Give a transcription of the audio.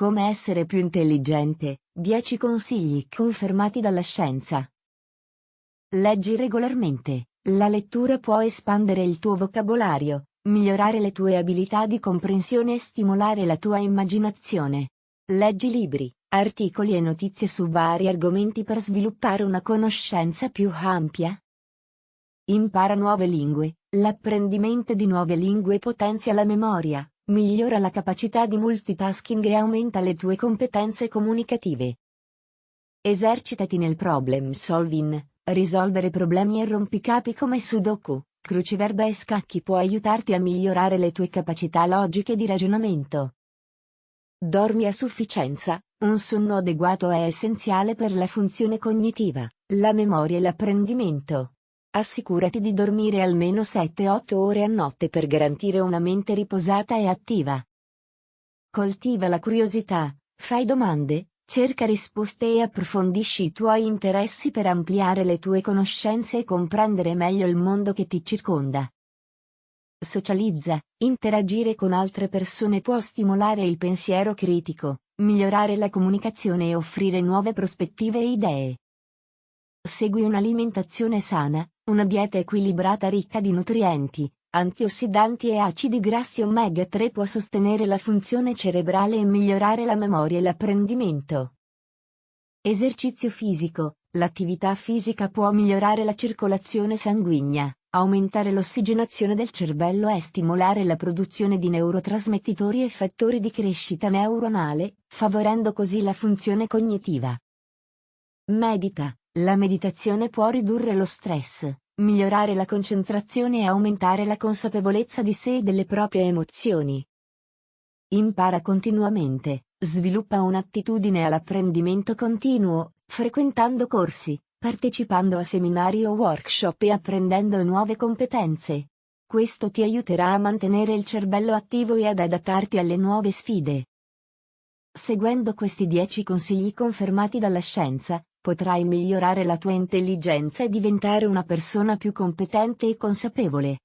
Come essere più intelligente, 10 consigli confermati dalla scienza. Leggi regolarmente. La lettura può espandere il tuo vocabolario, migliorare le tue abilità di comprensione e stimolare la tua immaginazione. Leggi libri, articoli e notizie su vari argomenti per sviluppare una conoscenza più ampia. Impara nuove lingue. L'apprendimento di nuove lingue potenzia la memoria, migliora la capacità di multitasking e aumenta le tue competenze comunicative. Esercitati nel problem solving, risolvere problemi e rompicapi come Sudoku, cruciverba e scacchi può aiutarti a migliorare le tue capacità logiche di ragionamento. Dormi a sufficienza, un sonno adeguato è essenziale per la funzione cognitiva, la memoria e l'apprendimento. Assicurati di dormire almeno 7-8 ore a notte per garantire una mente riposata e attiva. Coltiva la curiosità, fai domande, cerca risposte e approfondisci i tuoi interessi per ampliare le tue conoscenze e comprendere meglio il mondo che ti circonda. Socializza, interagire con altre persone può stimolare il pensiero critico, migliorare la comunicazione e offrire nuove prospettive e idee. Segui un'alimentazione sana, una dieta equilibrata ricca di nutrienti, antiossidanti e acidi grassi omega 3 può sostenere la funzione cerebrale e migliorare la memoria e l'apprendimento. Esercizio fisico. L'attività fisica può migliorare la circolazione sanguigna, aumentare l'ossigenazione del cervello e stimolare la produzione di neurotrasmettitori e fattori di crescita neuronale, favorendo così la funzione cognitiva. Medita. La meditazione può ridurre lo stress, migliorare la concentrazione e aumentare la consapevolezza di sé e delle proprie emozioni. Impara continuamente, sviluppa un'attitudine all'apprendimento continuo, frequentando corsi, partecipando a seminari o workshop e apprendendo nuove competenze. Questo ti aiuterà a mantenere il cervello attivo e ad adattarti alle nuove sfide. Seguendo questi 10 consigli confermati dalla scienza, potrai migliorare la tua intelligenza e diventare una persona più competente e consapevole.